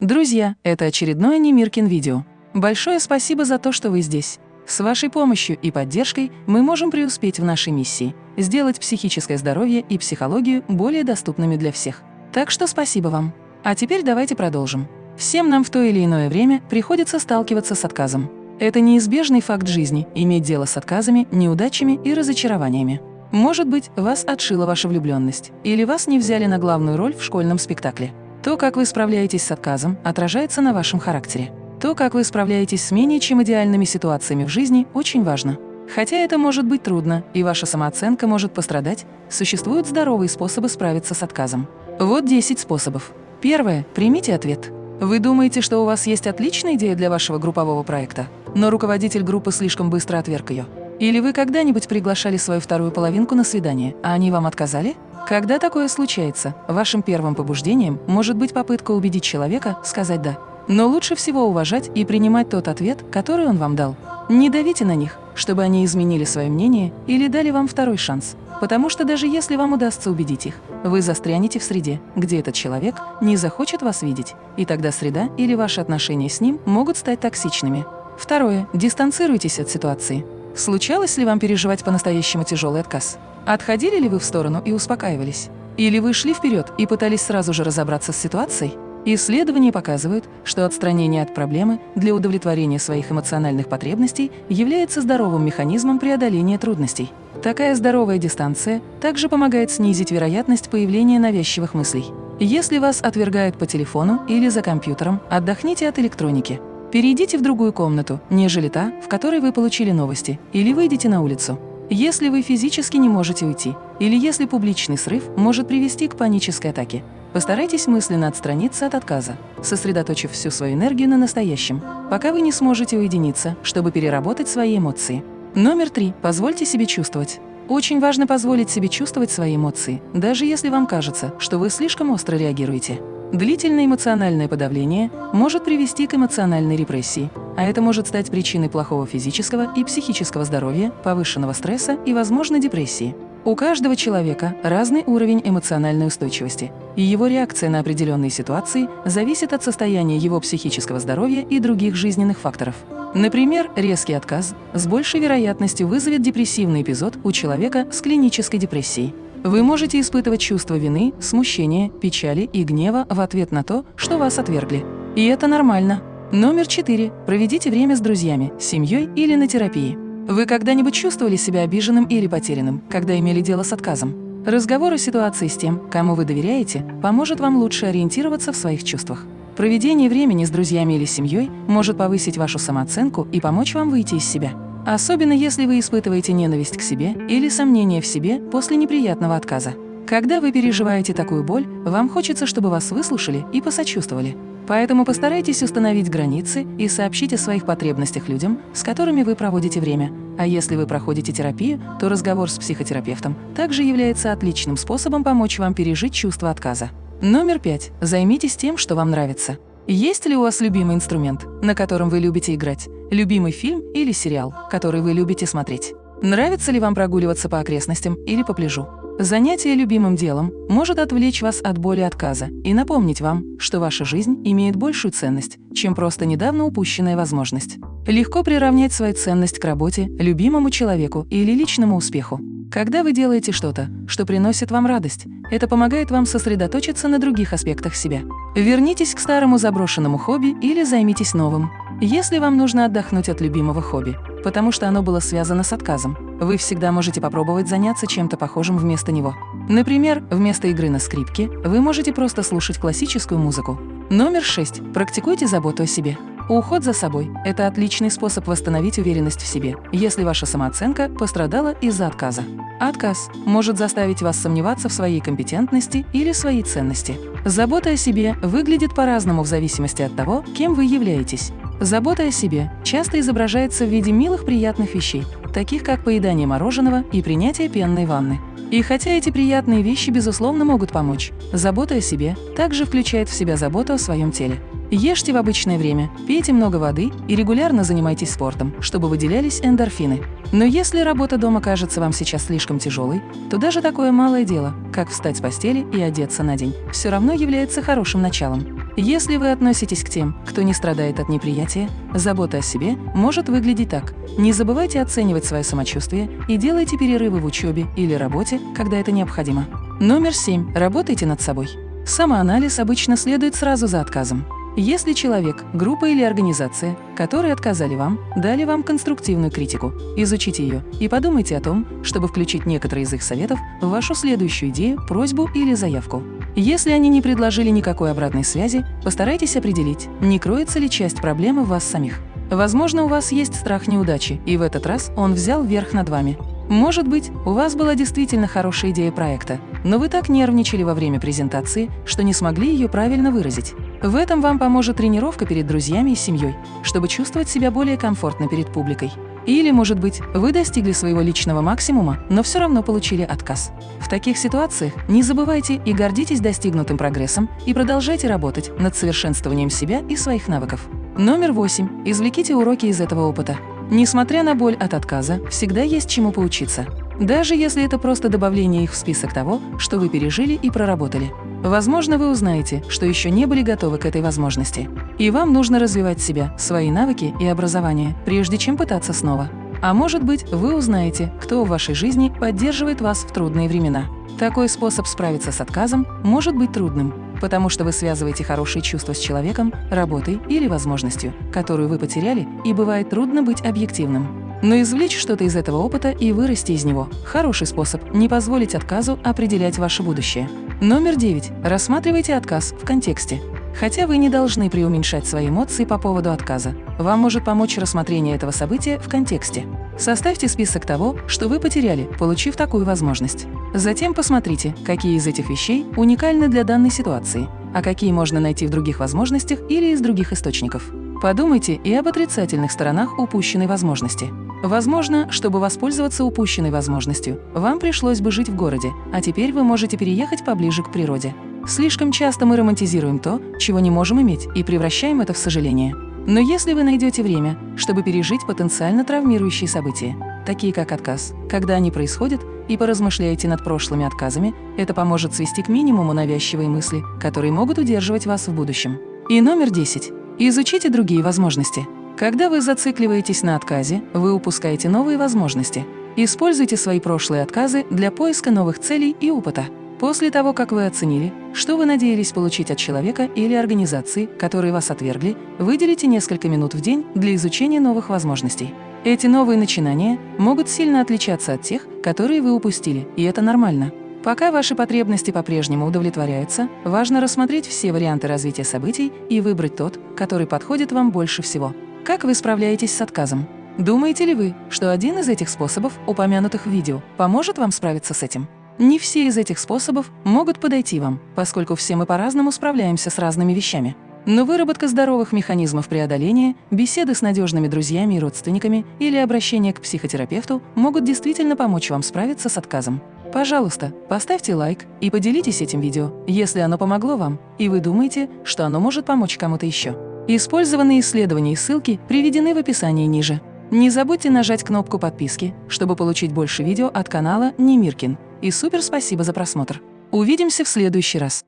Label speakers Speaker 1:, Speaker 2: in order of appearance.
Speaker 1: Друзья, это очередное Немиркин видео. Большое спасибо за то, что вы здесь. С вашей помощью и поддержкой мы можем преуспеть в нашей миссии – сделать психическое здоровье и психологию более доступными для всех. Так что спасибо вам. А теперь давайте продолжим. Всем нам в то или иное время приходится сталкиваться с отказом. Это неизбежный факт жизни – иметь дело с отказами, неудачами и разочарованиями. Может быть, вас отшила ваша влюбленность, или вас не взяли на главную роль в школьном спектакле. То, как вы справляетесь с отказом, отражается на вашем характере. То, как вы справляетесь с менее чем идеальными ситуациями в жизни, очень важно. Хотя это может быть трудно, и ваша самооценка может пострадать, существуют здоровые способы справиться с отказом. Вот 10 способов. Первое. Примите ответ. Вы думаете, что у вас есть отличная идея для вашего группового проекта, но руководитель группы слишком быстро отверг ее? Или вы когда-нибудь приглашали свою вторую половинку на свидание, а они вам отказали? Когда такое случается, вашим первым побуждением может быть попытка убедить человека сказать «да». Но лучше всего уважать и принимать тот ответ, который он вам дал. Не давите на них, чтобы они изменили свое мнение или дали вам второй шанс. Потому что даже если вам удастся убедить их, вы застрянете в среде, где этот человек не захочет вас видеть, и тогда среда или ваши отношения с ним могут стать токсичными. Второе. Дистанцируйтесь от ситуации. Случалось ли вам переживать по-настоящему тяжелый отказ? Отходили ли вы в сторону и успокаивались? Или вы шли вперед и пытались сразу же разобраться с ситуацией? Исследования показывают, что отстранение от проблемы для удовлетворения своих эмоциональных потребностей является здоровым механизмом преодоления трудностей. Такая здоровая дистанция также помогает снизить вероятность появления навязчивых мыслей. Если вас отвергают по телефону или за компьютером, отдохните от электроники. Перейдите в другую комнату, нежели та, в которой вы получили новости, или выйдите на улицу. Если вы физически не можете уйти, или если публичный срыв может привести к панической атаке, постарайтесь мысленно отстраниться от отказа, сосредоточив всю свою энергию на настоящем, пока вы не сможете уединиться, чтобы переработать свои эмоции. Номер три. Позвольте себе чувствовать. Очень важно позволить себе чувствовать свои эмоции, даже если вам кажется, что вы слишком остро реагируете. Длительное эмоциональное подавление может привести к эмоциональной репрессии, а это может стать причиной плохого физического и психического здоровья, повышенного стресса и, возможно, депрессии. У каждого человека разный уровень эмоциональной устойчивости, и его реакция на определенные ситуации зависит от состояния его психического здоровья и других жизненных факторов. Например, резкий отказ с большей вероятностью вызовет депрессивный эпизод у человека с клинической депрессией. Вы можете испытывать чувство вины, смущения, печали и гнева в ответ на то, что вас отвергли. И это нормально. Номер четыре. Проведите время с друзьями, семьей или на терапии. Вы когда-нибудь чувствовали себя обиженным или потерянным, когда имели дело с отказом? Разговор о ситуации с тем, кому вы доверяете, поможет вам лучше ориентироваться в своих чувствах. Проведение времени с друзьями или семьей может повысить вашу самооценку и помочь вам выйти из себя. Особенно если вы испытываете ненависть к себе или сомнения в себе после неприятного отказа. Когда вы переживаете такую боль, вам хочется, чтобы вас выслушали и посочувствовали. Поэтому постарайтесь установить границы и сообщить о своих потребностях людям, с которыми вы проводите время. А если вы проходите терапию, то разговор с психотерапевтом также является отличным способом помочь вам пережить чувство отказа. Номер пять. Займитесь тем, что вам нравится. Есть ли у вас любимый инструмент, на котором вы любите играть? Любимый фильм или сериал, который вы любите смотреть? Нравится ли вам прогуливаться по окрестностям или по пляжу? Занятие любимым делом может отвлечь вас от боли отказа и напомнить вам, что ваша жизнь имеет большую ценность, чем просто недавно упущенная возможность. Легко приравнять свою ценность к работе, любимому человеку или личному успеху. Когда вы делаете что-то, что приносит вам радость, это помогает вам сосредоточиться на других аспектах себя. Вернитесь к старому заброшенному хобби или займитесь новым. Если вам нужно отдохнуть от любимого хобби, потому что оно было связано с отказом, вы всегда можете попробовать заняться чем-то похожим вместо него. Например, вместо игры на скрипке вы можете просто слушать классическую музыку. Номер 6. Практикуйте заботу о себе. Уход за собой – это отличный способ восстановить уверенность в себе, если ваша самооценка пострадала из-за отказа. Отказ может заставить вас сомневаться в своей компетентности или своей ценности. Забота о себе выглядит по-разному в зависимости от того, кем вы являетесь. Забота о себе часто изображается в виде милых приятных вещей, таких как поедание мороженого и принятие пенной ванны. И хотя эти приятные вещи, безусловно, могут помочь, забота о себе также включает в себя заботу о своем теле. Ешьте в обычное время, пейте много воды и регулярно занимайтесь спортом, чтобы выделялись эндорфины. Но если работа дома кажется вам сейчас слишком тяжелой, то даже такое малое дело, как встать с постели и одеться на день, все равно является хорошим началом. Если вы относитесь к тем, кто не страдает от неприятия, забота о себе может выглядеть так. Не забывайте оценивать свое самочувствие и делайте перерывы в учебе или работе, когда это необходимо. Номер 7. Работайте над собой. Самоанализ обычно следует сразу за отказом. Если человек, группа или организация, которые отказали вам, дали вам конструктивную критику, изучите ее и подумайте о том, чтобы включить некоторые из их советов в вашу следующую идею, просьбу или заявку. Если они не предложили никакой обратной связи, постарайтесь определить, не кроется ли часть проблемы в вас самих. Возможно, у вас есть страх неудачи, и в этот раз он взял верх над вами. Может быть, у вас была действительно хорошая идея проекта, но вы так нервничали во время презентации, что не смогли ее правильно выразить. В этом вам поможет тренировка перед друзьями и семьей, чтобы чувствовать себя более комфортно перед публикой. Или, может быть, вы достигли своего личного максимума, но все равно получили отказ. В таких ситуациях не забывайте и гордитесь достигнутым прогрессом и продолжайте работать над совершенствованием себя и своих навыков. Номер восемь. Извлеките уроки из этого опыта. Несмотря на боль от отказа, всегда есть чему поучиться. Даже если это просто добавление их в список того, что вы пережили и проработали. Возможно, вы узнаете, что еще не были готовы к этой возможности. И вам нужно развивать себя, свои навыки и образование, прежде чем пытаться снова. А может быть, вы узнаете, кто в вашей жизни поддерживает вас в трудные времена. Такой способ справиться с отказом может быть трудным, потому что вы связываете хорошие чувства с человеком, работой или возможностью, которую вы потеряли, и бывает трудно быть объективным. Но извлечь что-то из этого опыта и вырасти из него – хороший способ не позволить отказу определять ваше будущее. Номер 9. Рассматривайте отказ в контексте. Хотя вы не должны преуменьшать свои эмоции по поводу отказа. Вам может помочь рассмотрение этого события в контексте. Составьте список того, что вы потеряли, получив такую возможность. Затем посмотрите, какие из этих вещей уникальны для данной ситуации, а какие можно найти в других возможностях или из других источников. Подумайте и об отрицательных сторонах упущенной возможности. Возможно, чтобы воспользоваться упущенной возможностью, вам пришлось бы жить в городе, а теперь вы можете переехать поближе к природе. Слишком часто мы романтизируем то, чего не можем иметь, и превращаем это в сожаление. Но если вы найдете время, чтобы пережить потенциально травмирующие события, такие как отказ, когда они происходят, и поразмышляете над прошлыми отказами, это поможет свести к минимуму навязчивые мысли, которые могут удерживать вас в будущем. И номер 10. Изучите другие возможности. Когда вы зацикливаетесь на отказе, вы упускаете новые возможности. Используйте свои прошлые отказы для поиска новых целей и опыта. После того, как вы оценили, что вы надеялись получить от человека или организации, которые вас отвергли, выделите несколько минут в день для изучения новых возможностей. Эти новые начинания могут сильно отличаться от тех, которые вы упустили, и это нормально. Пока ваши потребности по-прежнему удовлетворяются, важно рассмотреть все варианты развития событий и выбрать тот, который подходит вам больше всего. Как вы справляетесь с отказом? Думаете ли вы, что один из этих способов, упомянутых в видео, поможет вам справиться с этим? Не все из этих способов могут подойти вам, поскольку все мы по-разному справляемся с разными вещами. Но выработка здоровых механизмов преодоления, беседы с надежными друзьями и родственниками или обращение к психотерапевту могут действительно помочь вам справиться с отказом. Пожалуйста, поставьте лайк и поделитесь этим видео, если оно помогло вам, и вы думаете, что оно может помочь кому-то еще. Использованные исследования и ссылки приведены в описании ниже. Не забудьте нажать кнопку подписки, чтобы получить больше видео от канала Немиркин. И супер спасибо за просмотр. Увидимся в следующий раз.